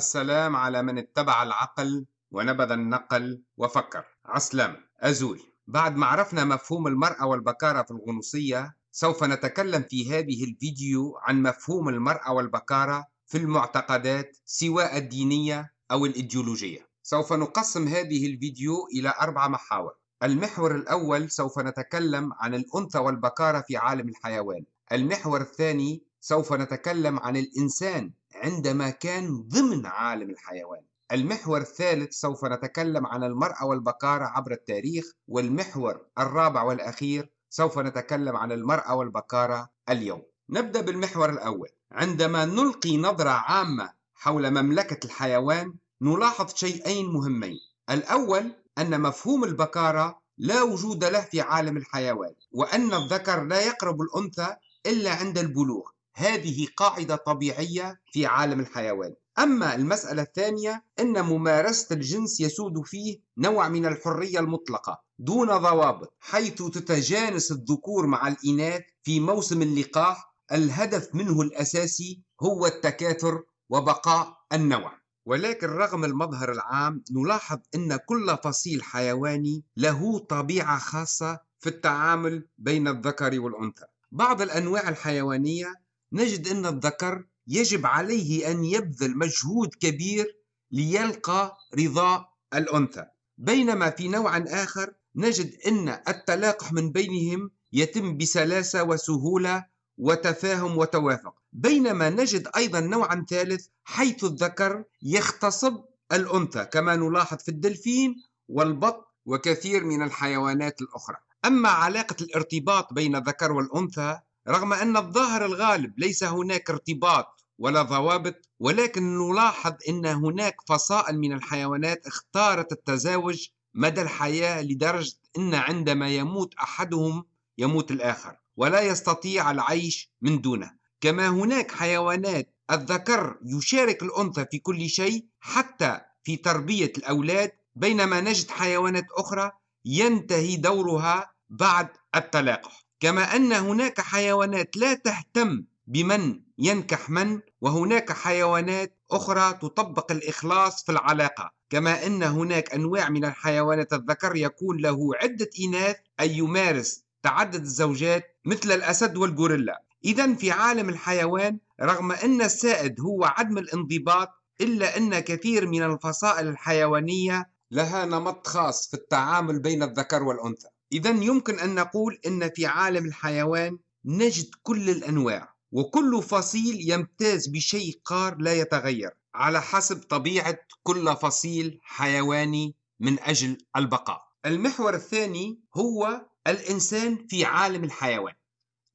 السلام على من اتبع العقل ونبذ النقل وفكر. عسلام أزول. بعد ما عرفنا مفهوم المرأة والبكارة في الغنوصية سوف نتكلم في هذه الفيديو عن مفهوم المرأة والبكارة في المعتقدات سواء الدينية أو الإيديولوجية. سوف نقسم هذه الفيديو إلى أربع محاور. المحور الأول سوف نتكلم عن الأنثى والبكارة في عالم الحيوان. المحور الثاني سوف نتكلم عن الإنسان عندما كان ضمن عالم الحيوان. المحور الثالث سوف نتكلم عن المرأة والبكارة عبر التاريخ والمحور الرابع والأخير سوف نتكلم عن المرأة والبكارة اليوم. نبدأ بالمحور الأول. عندما نلقي نظرة عامة حول مملكة الحيوان نلاحظ شيئين مهمين. الأول أن مفهوم البكارة لا وجود له في عالم الحيوان وأن الذكر لا يقرب الأنثى إلا عند البلوغ. هذه قاعدة طبيعية في عالم الحيوان. أما المسألة الثانية أن ممارسة الجنس يسود فيه نوع من الحرية المطلقة دون ضوابط حيث تتجانس الذكور مع الإناث في موسم اللقاح الهدف منه الأساسي هو التكاثر وبقاء النوع. ولكن رغم المظهر العام نلاحظ أن كل فصيل حيواني له طبيعة خاصة في التعامل بين الذكر والأنثى. بعض الأنواع الحيوانية نجد أن الذكر يجب عليه أن يبذل مجهود كبير ليلقى رضاء الأنثى. بينما في نوع آخر نجد أن التلاقح من بينهم يتم بسلاسة وسهولة وتفاهم وتوافق. بينما نجد أيضا نوعا ثالث حيث الذكر يغتصب الأنثى كما نلاحظ في الدلفين والبط وكثير من الحيوانات الأخرى. أما علاقة الارتباط بين الذكر والأنثى رغم أن الظاهر الغالب ليس هناك ارتباط ولا ضوابط ولكن نلاحظ أن هناك فصائل من الحيوانات اختارت التزاوج مدى الحياة لدرجة أن عندما يموت أحدهم يموت الآخر ولا يستطيع العيش من دونه. كما هناك حيوانات الذكر يشارك الأنثى في كل شيء حتى في تربية الأولاد بينما نجد حيوانات أخرى ينتهي دورها بعد التلاقح. كما أن هناك حيوانات لا تهتم بمن ينكح من وهناك حيوانات أخرى تطبق الإخلاص في العلاقة. كما أن هناك أنواع من الحيوانات الذكر يكون له عدة إناث أي يمارس تعدد الزوجات مثل الأسد والغوريلا. إذا في عالم الحيوان رغم أن السائد هو عدم الانضباط إلا أن كثير من الفصائل الحيوانية لها نمط خاص في التعامل بين الذكر والأنثى. إذا يمكن أن نقول أن في عالم الحيوان نجد كل الأنواع وكل فصيل يمتاز بشيء قار لا يتغير على حسب طبيعة كل فصيل حيواني من أجل البقاء. المحور الثاني هو الإنسان في عالم الحيوان.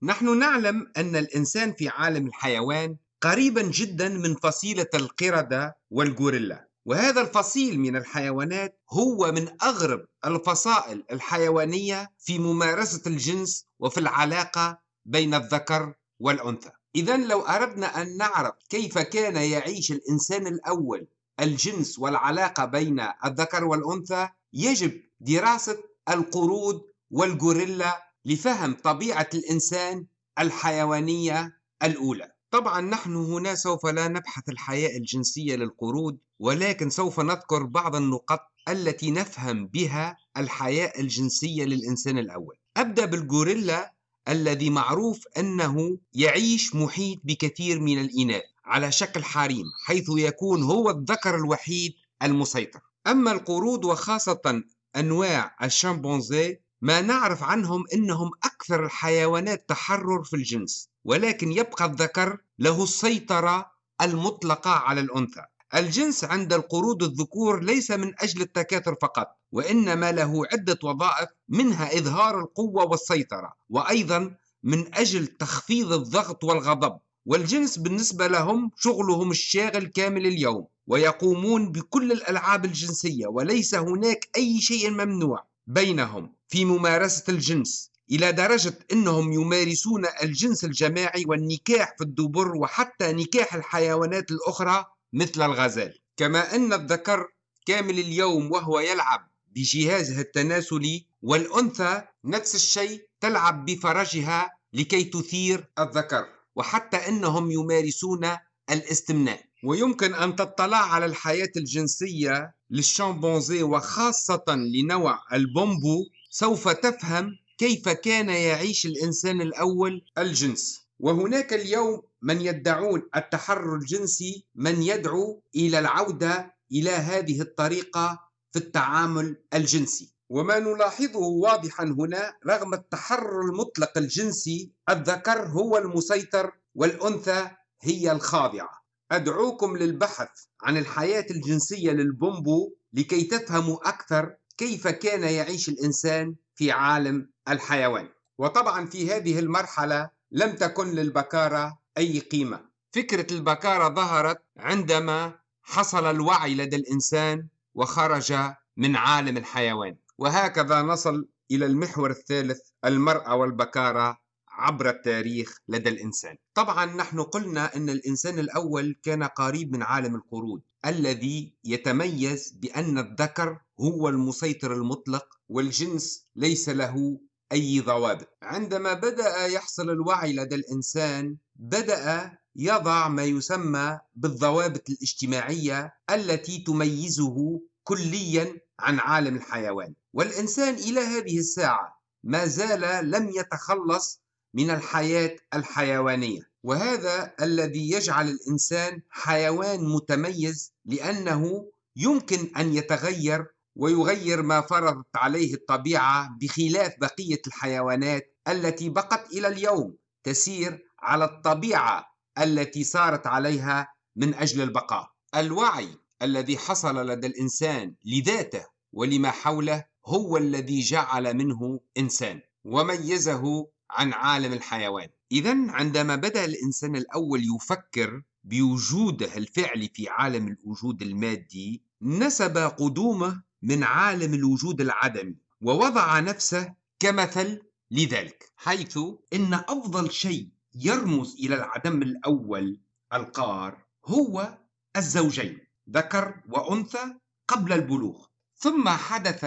نحن نعلم أن الإنسان في عالم الحيوان قريبا جدا من فصيلة القردة والغوريلا. وهذا الفصيل من الحيوانات هو من أغرب الفصائل الحيوانية في ممارسة الجنس وفي العلاقة بين الذكر والأنثى. إذا لو أردنا أن نعرف كيف كان يعيش الإنسان الأول الجنس والعلاقة بين الذكر والأنثى يجب دراسة القرود والغوريلا لفهم طبيعة الإنسان الحيوانية الأولى. طبعا نحن هنا سوف لا نبحث الحياة الجنسية للقرود ولكن سوف نذكر بعض النقط التي نفهم بها الحياة الجنسية للإنسان الأول. أبدأ بالغوريلا الذي معروف أنه يعيش محيط بكثير من الإناث على شكل حريم حيث يكون هو الذكر الوحيد المسيطر. أما القرود وخاصة أنواع الشامبونزي ما نعرف عنهم أنهم أكثر الحيوانات تحرر في الجنس ولكن يبقى الذكر له السيطرة المطلقة على الأنثى. الجنس عند القرود الذكور ليس من أجل التكاثر فقط وإنما له عدة وظائف منها إظهار القوة والسيطرة وأيضا من أجل تخفيض الضغط والغضب. والجنس بالنسبة لهم شغلهم الشاغل كامل اليوم ويقومون بكل الألعاب الجنسية وليس هناك أي شيء ممنوع بينهم في ممارسة الجنس إلى درجة أنهم يمارسون الجنس الجماعي والنكاح في الدبر وحتى نكاح الحيوانات الأخرى مثل الغزال. كما أن الذكر كامل اليوم وهو يلعب بجهازها التناسلي والأنثى نفس الشيء تلعب بفرجها لكي تثير الذكر وحتى أنهم يمارسون الاستمناء. ويمكن أن تطلع على الحياة الجنسية للشامبانزي وخاصة لنوع البومبو سوف تفهم كيف كان يعيش الإنسان الأول الجنس. وهناك اليوم من يدعون التحرر الجنسي من يدعو إلى العودة إلى هذه الطريقة في التعامل الجنسي. وما نلاحظه واضحا هنا رغم التحرر المطلق الجنسي الذكر هو المسيطر والأنثى هي الخاضعة. أدعوكم للبحث عن الحياة الجنسية للبومبو لكي تفهموا أكثر كيف كان يعيش الإنسان في عالم الحيوان. وطبعا في هذه المرحلة لم تكن للبكارة أي قيمة. فكرة البكارة ظهرت عندما حصل الوعي لدى الإنسان وخرج من عالم الحيوان. وهكذا نصل إلى المحور الثالث المرأة والبكارة عبر التاريخ لدى الإنسان. طبعا نحن قلنا أن الإنسان الأول كان قريب من عالم القرود الذي يتميز بأن الذكر هو المسيطر المطلق والجنس ليس له أي ضوابط. عندما بدأ يحصل الوعي لدى الإنسان بدأ يضع ما يسمى بالضوابط الاجتماعية التي تميزه كليا عن عالم الحيوان. والإنسان إلى هذه الساعة ما زال لم يتخلص من الحياة الحيوانية. وهذا الذي يجعل الإنسان حيوان متميز لأنه يمكن أن يتغير ويغير ما فرضت عليه الطبيعة بخلاف بقية الحيوانات التي بقت إلى اليوم تسير على الطبيعة التي صارت عليها من أجل البقاء. الوعي الذي حصل لدى الإنسان لذاته ولما حوله هو الذي جعل منه إنسان وميزه عن عالم الحيوان. إذا عندما بدأ الإنسان الأول يفكر بوجوده الفعلي في عالم الوجود المادي نسب قدومه من عالم الوجود العدمي ووضع نفسه كمثل لذلك حيث إن أفضل شيء يرمز إلى العدم الأول القار هو الزوجين ذكر وأنثى قبل البلوغ. ثم حدث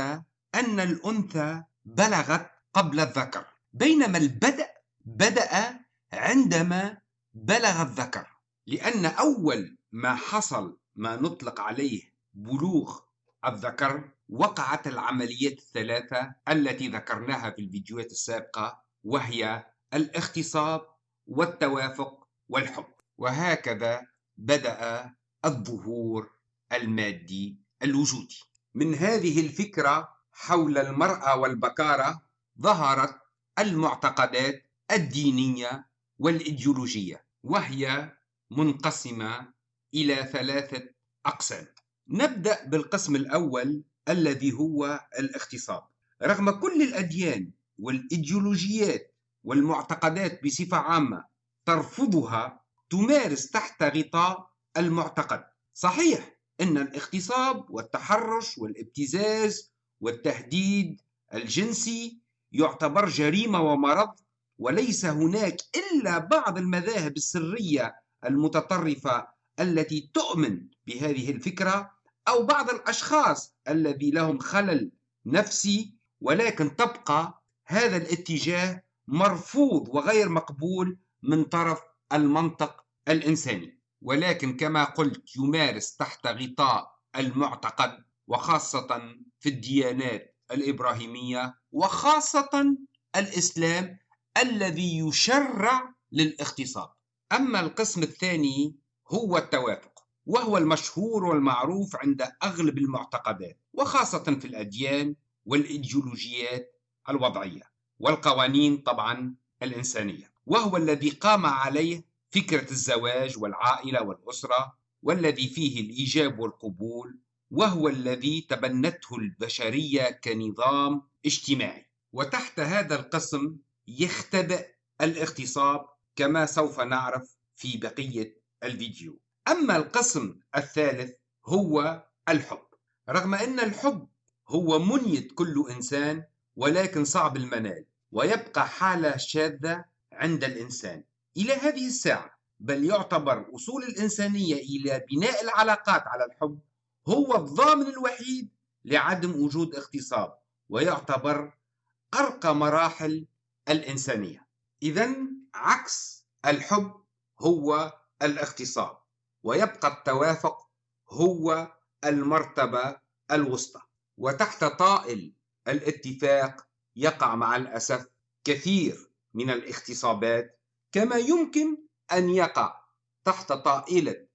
أن الأنثى بلغت قبل الذكر. بينما البدء بدأ عندما بلغ الذكر. لأن أول ما حصل ما نطلق عليه بلوغ الذكر وقعت العمليات الثلاثة التي ذكرناها في الفيديوهات السابقة وهي الاغتصاب والتوافق والحب وهكذا بدأ الظهور المادي الوجودي. من هذه الفكرة حول المرأة والبكارة ظهرت المعتقدات الدينية والإيديولوجية وهي منقسمة إلى ثلاثة أقسام. نبدأ بالقسم الأول الذي هو الاغتصاب. رغم كل الأديان والإيديولوجيات والمعتقدات بصفة عامة ترفضها تمارس تحت غطاء المعتقد. صحيح أن الاغتصاب والتحرش والابتزاز والتهديد الجنسي يعتبر جريمة ومرض وليس هناك إلا بعض المذاهب السرية المتطرفة التي تؤمن بهذه الفكرة أو بعض الأشخاص الذي لهم خلل نفسي ولكن تبقى هذا الاتجاه مرفوض وغير مقبول من طرف المنطق الإنساني. ولكن كما قلت يمارس تحت غطاء المعتقد وخاصة في الديانات الإبراهيمية وخاصة الإسلام الذي يشرع للاغتصاب أما القسم الثاني هو التوافق وهو المشهور والمعروف عند أغلب المعتقدات وخاصة في الأديان والإيديولوجيات الوضعية. والقوانين طبعا الإنسانية. وهو الذي قام عليه فكرة الزواج والعائلة والأسرة والذي فيه الإيجاب والقبول وهو الذي تبنته البشرية كنظام اجتماعي. وتحت هذا القسم يختبئ الاغتصاب كما سوف نعرف في بقية الفيديو. أما القسم الثالث هو الحب. رغم أن الحب هو منية كل إنسان ولكن صعب المنال. ويبقى حالة شاذة عند الإنسان. إلى هذه الساعة بل يعتبر أصول الإنسانية إلى بناء العلاقات على الحب هو الضامن الوحيد لعدم وجود اغتصاب ويعتبر أرقى مراحل الإنسانية. إذا عكس الحب هو الاغتصاب ويبقى التوافق هو المرتبة الوسطى. وتحت طائل الاتفاق يقع مع الأسف كثير من الاغتصابات كما يمكن أن يقع تحت طائلة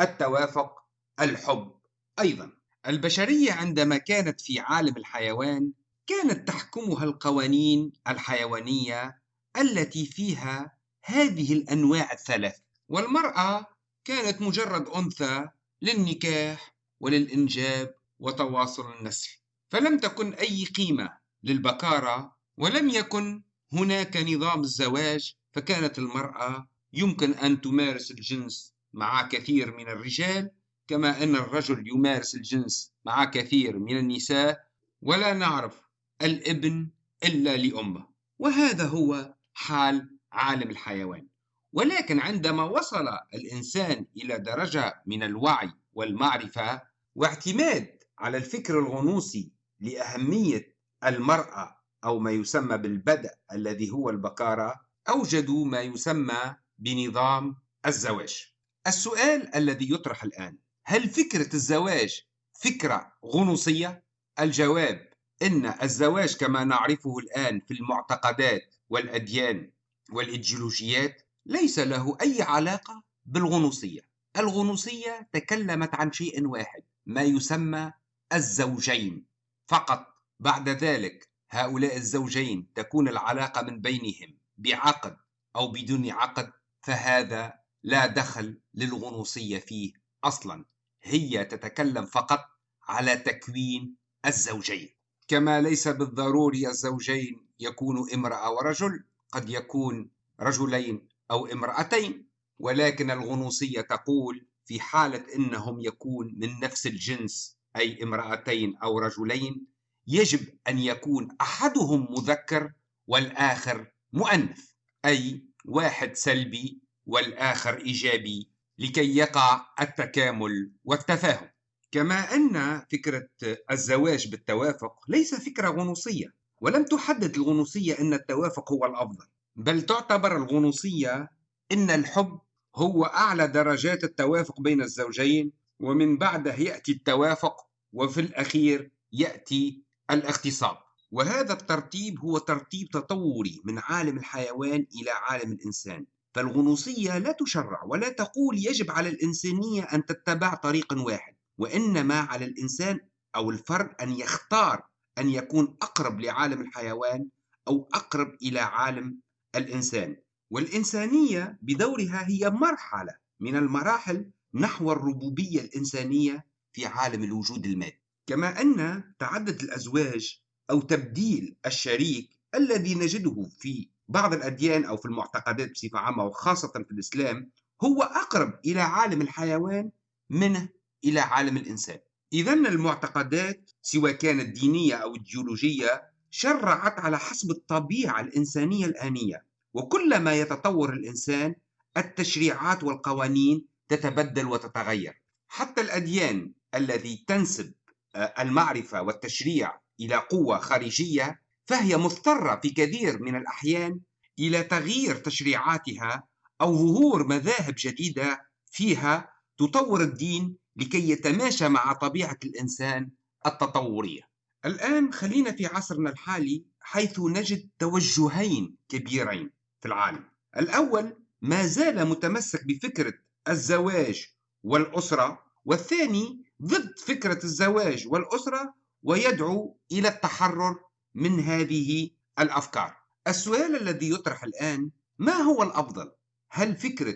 التوافق الحب أيضا. البشرية عندما كانت في عالم الحيوان كانت تحكمها القوانين الحيوانية التي فيها هذه الأنواع الثلاث. والمرأة كانت مجرد أنثى للنكاح وللإنجاب وتواصل النسل فلم تكن أي قيمة للبكارة ولم يكن هناك نظام الزواج فكانت المرأة يمكن أن تمارس الجنس مع كثير من الرجال كما أن الرجل يمارس الجنس مع كثير من النساء ولا نعرف الابن إلا لأمه. وهذا هو حال عالم الحيوان. ولكن عندما وصل الإنسان إلى درجة من الوعي والمعرفة واعتماد على الفكر الغنوصي لأهمية المرأة أو ما يسمى بالبدء الذي هو البكارة أوجدوا ما يسمى بنظام الزواج. السؤال الذي يطرح الآن هل فكرة الزواج فكرة غنوصية؟ الجواب إن الزواج كما نعرفه الآن في المعتقدات والأديان والإيديولوجيات ليس له أي علاقة بالغنوصية. الغنوصية تكلمت عن شيء واحد ما يسمى الزوجين فقط. بعد ذلك هؤلاء الزوجين تكون العلاقة من بينهم بعقد أو بدون عقد فهذا لا دخل للغنوصية فيه أصلا. هي تتكلم فقط على تكوين الزوجين. كما ليس بالضروري الزوجين يكون امرأة ورجل قد يكون رجلين أو امرأتين ولكن الغنوصية تقول في حالة إنهم يكون من نفس الجنس أي امرأتين أو رجلين يجب أن يكون أحدهم مذكر والآخر مؤنث أي واحد سلبي والآخر إيجابي لكي يقع التكامل والتفاهم. كما أن فكرة الزواج بالتوافق ليس فكرة غنوصية ولم تحدد الغنوصية أن التوافق هو الأفضل بل تعتبر الغنوصية أن الحب هو أعلى درجات التوافق بين الزوجين ومن بعده يأتي التوافق وفي الأخير يأتي الاغتصاب. وهذا الترتيب هو ترتيب تطوري من عالم الحيوان إلى عالم الإنسان. فالغنوصية لا تشرع ولا تقول يجب على الإنسانية أن تتبع طريق واحد وإنما على الإنسان أو الفرد أن يختار أن يكون أقرب لعالم الحيوان أو أقرب إلى عالم الإنسان. والإنسانية بدورها هي مرحلة من المراحل نحو الربوبية الإنسانية في عالم الوجود المادي. كما أن تعدد الأزواج أو تبديل الشريك الذي نجده في بعض الأديان أو في المعتقدات بصفة عامة وخاصة في الإسلام هو أقرب إلى عالم الحيوان منه إلى عالم الإنسان. إذا المعتقدات سواء كانت دينية أو إيديولوجية شرعت على حسب الطبيعة الإنسانية الآنية وكلما يتطور الإنسان التشريعات والقوانين تتبدل وتتغير. حتى الأديان الذي تنسب المعرفة والتشريع إلى قوة خارجية فهي مضطرة في كثير من الأحيان إلى تغيير تشريعاتها أو ظهور مذاهب جديدة فيها تطور الدين لكي يتماشى مع طبيعة الإنسان التطورية. الآن خلينا في عصرنا الحالي حيث نجد توجهين كبيرين في العالم. الأول ما زال متمسك بفكرة الزواج والأسرة، والثاني ضد فكرة الزواج والأسرة ويدعو إلى التحرر من هذه الأفكار. السؤال الذي يطرح الآن ما هو الأفضل؟ هل فكرة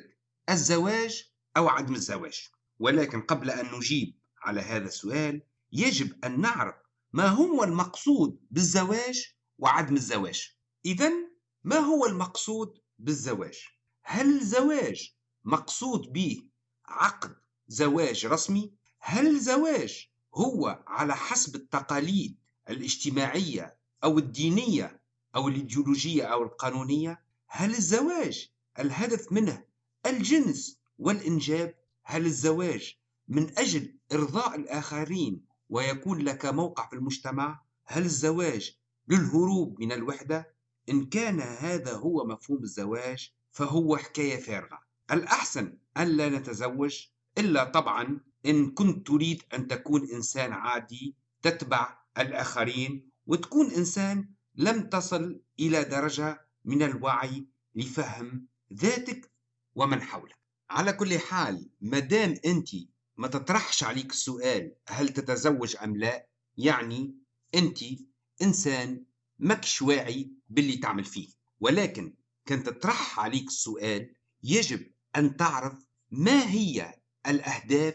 الزواج أو عدم الزواج؟ ولكن قبل أن نجيب على هذا السؤال يجب أن نعرف ما هو المقصود بالزواج وعدم الزواج. اذا ما هو المقصود بالزواج؟ هل الزواج مقصود به عقد زواج رسمي؟ هل الزواج هو على حسب التقاليد الاجتماعية أو الدينية أو الإيديولوجية أو القانونية؟ هل الزواج الهدف منه الجنس والإنجاب؟ هل الزواج من أجل إرضاء الآخرين ويكون لك موقع في المجتمع؟ هل الزواج للهروب من الوحدة؟ إن كان هذا هو مفهوم الزواج فهو حكاية فارغة. الأحسن أن لا نتزوج إلا طبعا إن كنت تريد أن تكون إنسان عادي تتبع الآخرين وتكون إنسان لم تصل إلى درجة من الوعي لفهم ذاتك ومن حولك. على كل حال مدام أنت ما تطرحش عليك السؤال هل تتزوج أم لا يعني أنت إنسان مكش واعي باللي تعمل فيه. ولكن كان تطرح عليك السؤال يجب أن تعرف ما هي الأهداف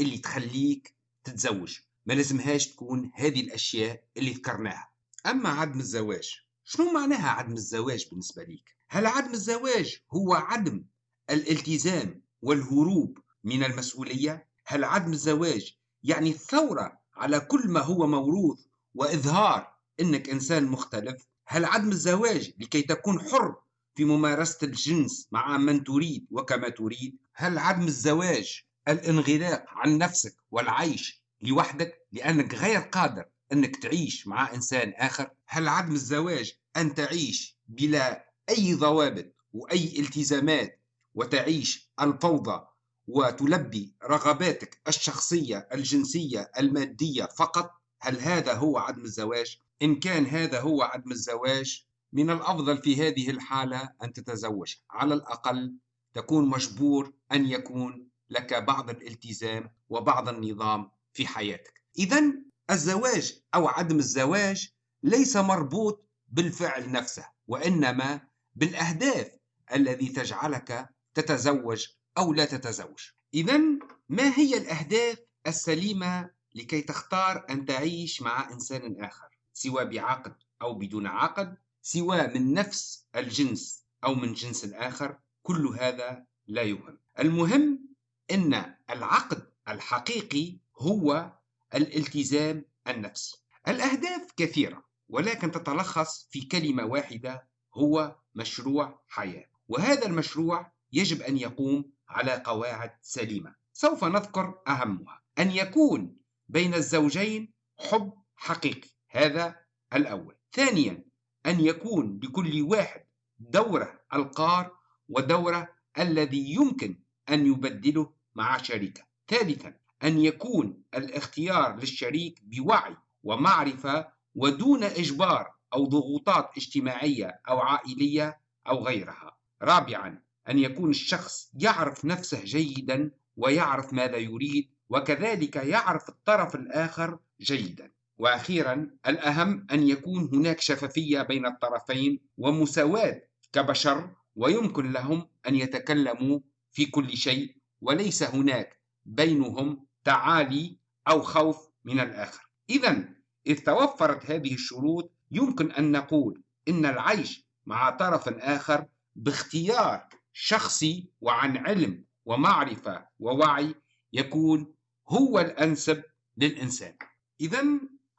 اللي تخليك تتزوج ما لازمهاش تكون هذه الأشياء اللي ذكرناها أما عدم الزواج شنو معناها عدم الزواج بالنسبة ليك؟ هل عدم الزواج هو عدم الالتزام والهروب من المسؤولية؟ هل عدم الزواج يعني الثورة على كل ما هو موروث وإظهار أنك إنسان مختلف؟ هل عدم الزواج لكي تكون حر في ممارسة الجنس مع من تريد وكما تريد؟ هل عدم الزواج الانغلاق عن نفسك والعيش لوحدك لأنك غير قادر أنك تعيش مع إنسان آخر؟ هل عدم الزواج أن تعيش بلا أي ضوابط وأي التزامات وتعيش الفوضى وتلبي رغباتك الشخصية الجنسية المادية فقط هل هذا هو عدم الزواج؟ إن كان هذا هو عدم الزواج من الأفضل في هذه الحالة أن تتزوج على الأقل تكون مجبور أن يكون لك بعض الالتزام وبعض النظام في حياتك. إذا الزواج أو عدم الزواج ليس مربوط بالفعل نفسه وإنما بالأهداف الذي تجعلك تتزوج أو لا تتزوج. إذا ما هي الأهداف السليمة لكي تختار أن تعيش مع إنسان آخر؟ سواء بعقد أو بدون عقد سواء من نفس الجنس أو من جنس آخر كل هذا لا يهم. المهم أن العقد الحقيقي هو الالتزام النفسي الأهداف كثيرة ولكن تتلخص في كلمة واحدة هو مشروع حياة. وهذا المشروع يجب أن يقوم على قواعد سليمة. سوف نذكر أهمها. أن يكون بين الزوجين حب حقيقي. هذا الأول. ثانيا أن يكون لكل واحد دورة القار ودورة الذي يمكن أن يبدله مع شريكه. ثالثا أن يكون الاختيار للشريك بوعي ومعرفة ودون إجبار أو ضغوطات اجتماعية أو عائلية أو غيرها. رابعا أن يكون الشخص يعرف نفسه جيدا ويعرف ماذا يريد وكذلك يعرف الطرف الآخر جيدا. وأخيرا الأهم أن يكون هناك شفافية بين الطرفين ومساواة كبشر ويمكن لهم أن يتكلموا في كل شيء وليس هناك بينهم تعالي أو خوف من الآخر. اذا إذ توفرت هذه الشروط يمكن أن نقول إن العيش مع طرف آخر باختيار شخصي وعن علم ومعرفة ووعي يكون هو الأنسب للإنسان. اذا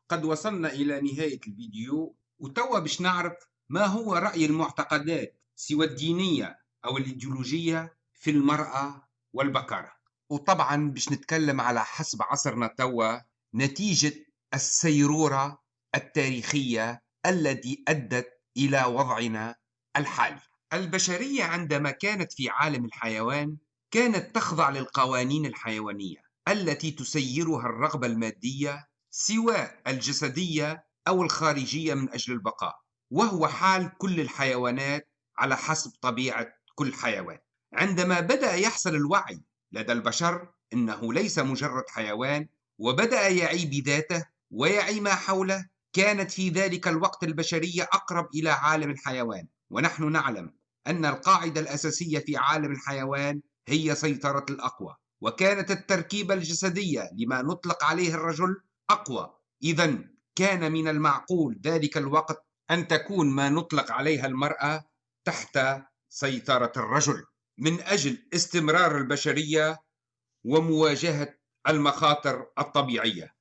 قد وصلنا إلى نهاية الفيديو وتوا باش نعرف ما هو رأي المعتقدات سواء الدينية أو الإيديولوجية في المرأة والبكارة وطبعا باش نتكلم على حسب عصرنا توا نتيجة السيرورة التاريخية التي أدت إلى وضعنا الحالي. البشرية عندما كانت في عالم الحيوان كانت تخضع للقوانين الحيوانية التي تسيرها الرغبة المادية سواء الجسدية أو الخارجية من أجل البقاء وهو حال كل الحيوانات على حسب طبيعة كل حيوان. عندما بدأ يحصل الوعي لدى البشر إنه ليس مجرد حيوان وبدأ يعي بذاته ويعي ما حوله كانت في ذلك الوقت البشرية أقرب إلى عالم الحيوان. ونحن نعلم أن القاعدة الأساسية في عالم الحيوان هي سيطرة الأقوى وكانت التركيبة الجسدية لما نطلق عليه الرجل أقوى. إذا كان من المعقول ذلك الوقت أن تكون ما نطلق عليها المرأة تحت سيطرة الرجل. من أجل استمرار البشرية ومواجهة المخاطر الطبيعية.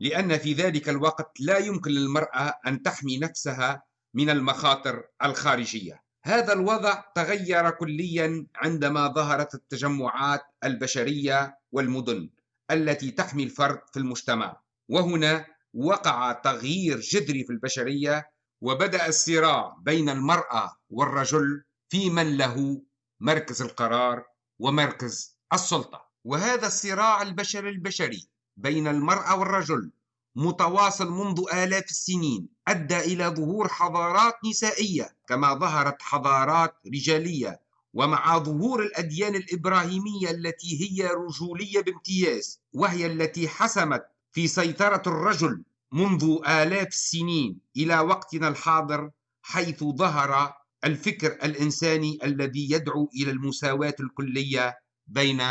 لأن في ذلك الوقت لا يمكن للمرأة أن تحمي نفسها من المخاطر الخارجية. هذا الوضع تغير كليا عندما ظهرت التجمعات البشرية والمدن التي تحمي الفرد في المجتمع. وهنا وقع تغيير جذري في البشرية وبدأ الصراع بين المرأة والرجل في من له مركز القرار ومركز السلطة. وهذا الصراع البشري البشري بين المرأة والرجل متواصل منذ آلاف السنين أدى إلى ظهور حضارات نسائية كما ظهرت حضارات رجالية ومع ظهور الأديان الإبراهيمية التي هي رجولية بامتياز وهي التي حسمت في سيطرة الرجل منذ آلاف السنين إلى وقتنا الحاضر حيث ظهر الفكر الإنساني الذي يدعو إلى المساواة الكلية بين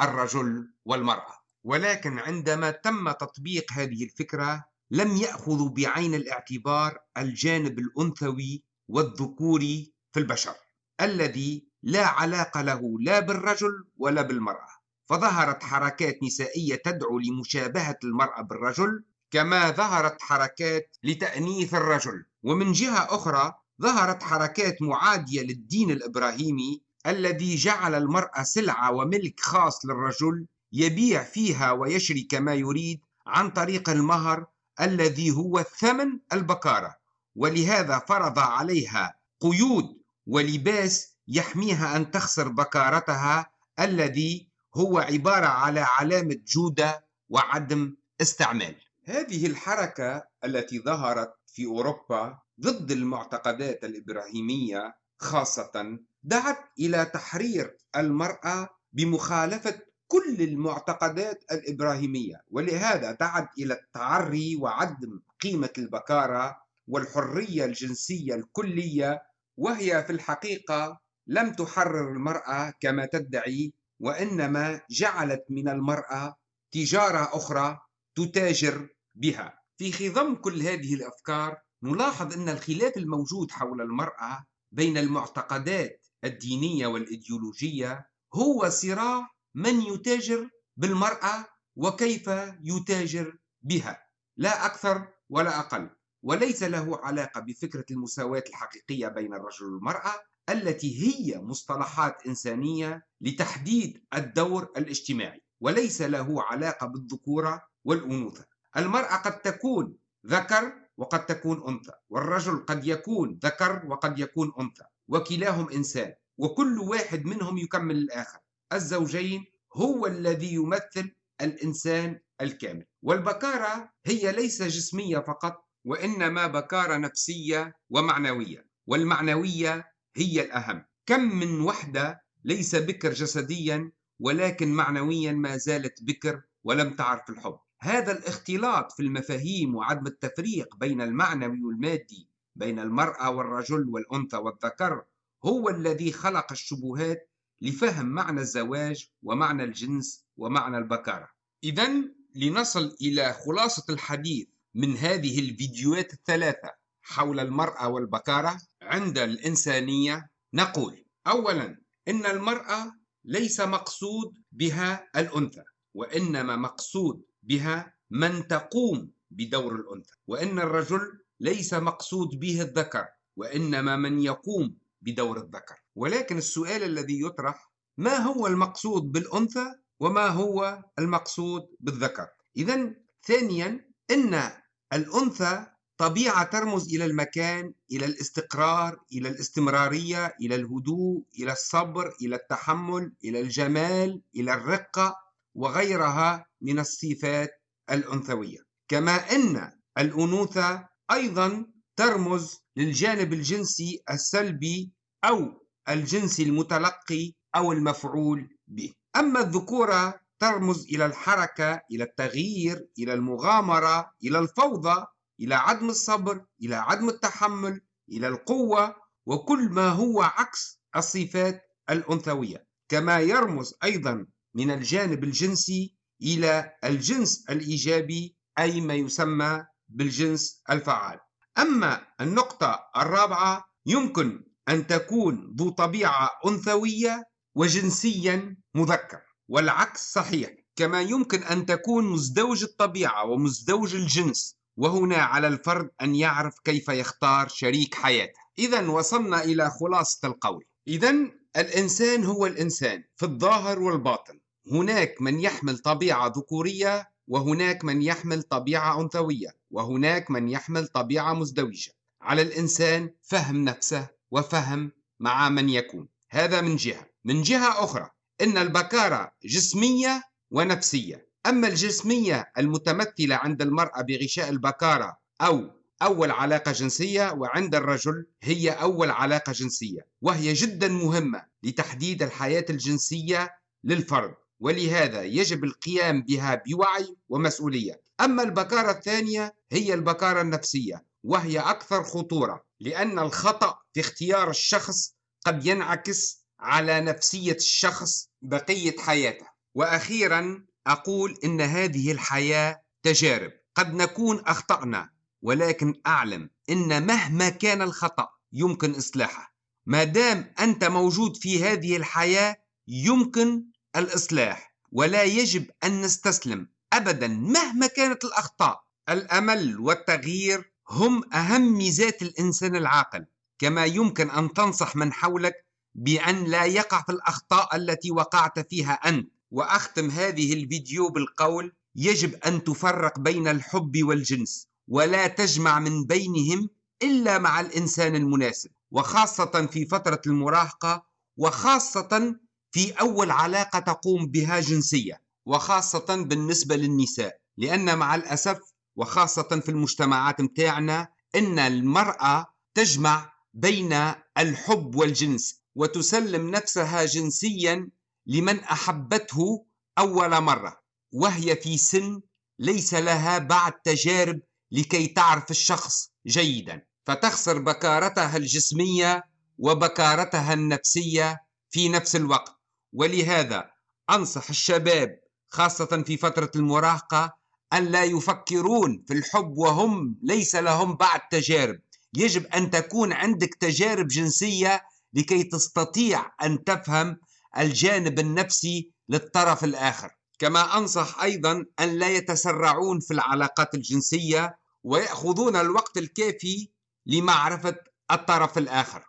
الرجل والمرأة. ولكن عندما تم تطبيق هذه الفكرة لم يأخذوا بعين الاعتبار الجانب الأنثوي والذكوري في البشر الذي لا علاقة له لا بالرجل ولا بالمرأة. فظهرت حركات نسائية تدعو لمشابهة المرأة بالرجل كما ظهرت حركات لتأنيث الرجل. ومن جهة أخرى ظهرت حركات معادية للدين الإبراهيمي الذي جعل المرأة سلعة وملك خاص للرجل يبيع فيها ويشري كما يريد عن طريق المهر الذي هو الثمن البكارة ولهذا فرض عليها قيود ولباس يحميها أن تخسر بكارتها الذي هو عبارة على علامة جودة وعدم استعمال. هذه الحركة التي ظهرت في أوروبا ضد المعتقدات الإبراهيمية خاصة دعت إلى تحرير المرأة بمخالفة كل المعتقدات الإبراهيمية ولهذا دعت إلى التعري وعدم قيمة البكارة والحرية الجنسية الكلية وهي في الحقيقة لم تحرر المرأة كما تدعي وإنما جعلت من المرأة تجارة أخرى تتاجر بها. في خضم كل هذه الأفكار نلاحظ أن الخلاف الموجود حول المرأة بين المعتقدات الدينية والإيديولوجية هو صراع من يتاجر بالمرأة وكيف يتاجر بها. لا أكثر ولا أقل وليس له علاقة بفكرة المساواة الحقيقية بين الرجل والمرأة التي هي مصطلحات إنسانية لتحديد الدور الاجتماعي وليس له علاقة بالذكورة والأنوثة. المرأة قد تكون ذكر وقد تكون أنثى. والرجل قد يكون ذكر وقد يكون أنثى. وكلاهم إنسان. وكل واحد منهم يكمل الآخر. الزوجين هو الذي يمثل الإنسان الكامل. والبكارة هي ليس جسمية فقط وإنما بكارة نفسية ومعنوية. والمعنوية هي الأهم. كم من وحدة ليس بكر جسديا ولكن معنويا ما زالت بكر ولم تعرف الحب. هذا الاختلاط في المفاهيم وعدم التفريق بين المعنوي والمادي بين المرأة والرجل والأنثى والذكر هو الذي خلق الشبهات لفهم معنى الزواج ومعنى الجنس ومعنى البكارة. إذا لنصل إلى خلاصة الحديث من هذه الفيديوهات الثلاثة حول المرأة والبكارة عند الإنسانية. نقول أولا إن المرأة ليس مقصود بها الأنثى وإنما مقصود بها من تقوم بدور الأنثى. وإن الرجل ليس مقصود به الذكر وإنما من يقوم بدور الذكر. ولكن السؤال الذي يطرح ما هو المقصود بالأنثى وما هو المقصود بالذكر؟ إذا ثانيا إن الأنثى طبيعة ترمز إلى المكان إلى الاستقرار إلى الاستمرارية إلى الهدوء إلى الصبر إلى التحمل إلى الجمال إلى الرقة. وغيرها من الصفات الأنثوية. كما أن الأنوثة أيضا ترمز للجانب الجنسي السلبي أو الجنسي المتلقي أو المفعول به. أما الذكورة ترمز إلى الحركة إلى التغيير إلى المغامرة إلى الفوضى إلى عدم الصبر إلى عدم التحمل إلى القوة وكل ما هو عكس الصفات الأنثوية. كما يرمز أيضا من الجانب الجنسي إلى الجنس الإيجابي أي ما يسمى بالجنس الفعال. أما النقطة الرابعة يمكن أن تكون ذو طبيعة أنثوية وجنسيا مذكر والعكس صحيح. كما يمكن أن تكون مزدوج الطبيعة ومزدوج الجنس وهنا على الفرد أن يعرف كيف يختار شريك حياته. إذا وصلنا إلى خلاصة القول. إذا الإنسان هو الإنسان في الظاهر والباطن. هناك من يحمل طبيعة ذكورية وهناك من يحمل طبيعة أنثوية وهناك من يحمل طبيعة مزدوجة. على الإنسان فهم نفسه وفهم مع من يكون. هذا من جهة. من جهة أخرى إن البكارة جسمية ونفسية. أما الجسمية المتمثلة عند المرأة بغشاء البكارة أو أول علاقة جنسية وعند الرجل هي أول علاقة جنسية وهي جدا مهمة لتحديد الحياة الجنسية للفرد. ولهذا يجب القيام بها بوعي ومسؤولية. أما البكارة الثانية هي البكارة النفسية وهي أكثر خطورة لأن الخطأ في اختيار الشخص قد ينعكس على نفسية الشخص بقية حياته. وأخيرا أقول إن هذه الحياة تجارب. قد نكون أخطأنا ولكن أعلم إن مهما كان الخطأ يمكن إصلاحه. ما دام أنت موجود في هذه الحياة يمكن الإصلاح ولا يجب أن نستسلم أبدا مهما كانت الأخطاء. الأمل والتغيير هم أهم ميزات الإنسان العاقل كما يمكن أن تنصح من حولك بأن لا يقع في الأخطاء التي وقعت فيها أنت. وأختم هذه الفيديو بالقول يجب أن تفرق بين الحب والجنس ولا تجمع من بينهم إلا مع الإنسان المناسب وخاصة في فترة المراهقة وخاصة في أول علاقة تقوم بها جنسية وخاصة بالنسبة للنساء لأن مع الأسف وخاصة في المجتمعات متاعنا إن المرأة تجمع بين الحب والجنس وتسلم نفسها جنسيا لمن أحبته أول مرة وهي في سن ليس لها بعد تجارب لكي تعرف الشخص جيدا. فتخسر بكارتها الجسمية وبكارتها النفسية في نفس الوقت. ولهذا أنصح الشباب خاصة في فترة المراهقة أن لا يفكرون في الحب وهم ليس لهم بعد تجارب. يجب أن تكون عندك تجارب جنسية لكي تستطيع أن تفهم الجانب النفسي للطرف الآخر. كما أنصح أيضا أن لا يتسرعون في العلاقات الجنسية ويأخذون الوقت الكافي لمعرفة الطرف الآخر.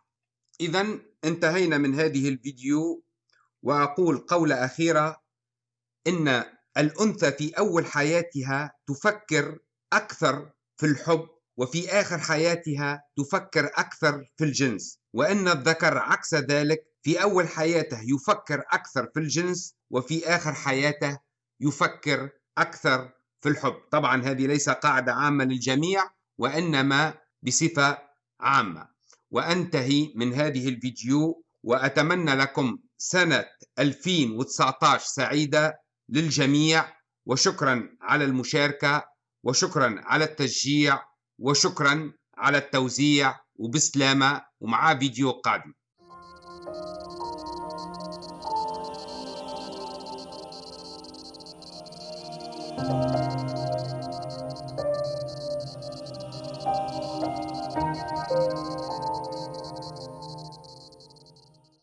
إذا انتهينا من هذه الفيديو. وأقول قولة أخيرة إن الأنثى في أول حياتها تفكر أكثر في الحب وفي آخر حياتها تفكر أكثر في الجنس. وإن الذكر عكس ذلك في أول حياته يفكر أكثر في الجنس وفي آخر حياته يفكر أكثر في الحب. طبعا هذه ليس قاعدة عامة للجميع وإنما بصفة عامة. وأنتهي من هذه الفيديو وأتمنى لكم سنة 2019 سعيدة للجميع وشكرا على المشاركة وشكرا على التشجيع وشكرا على التوزيع وبسلامة ومع فيديو قادم.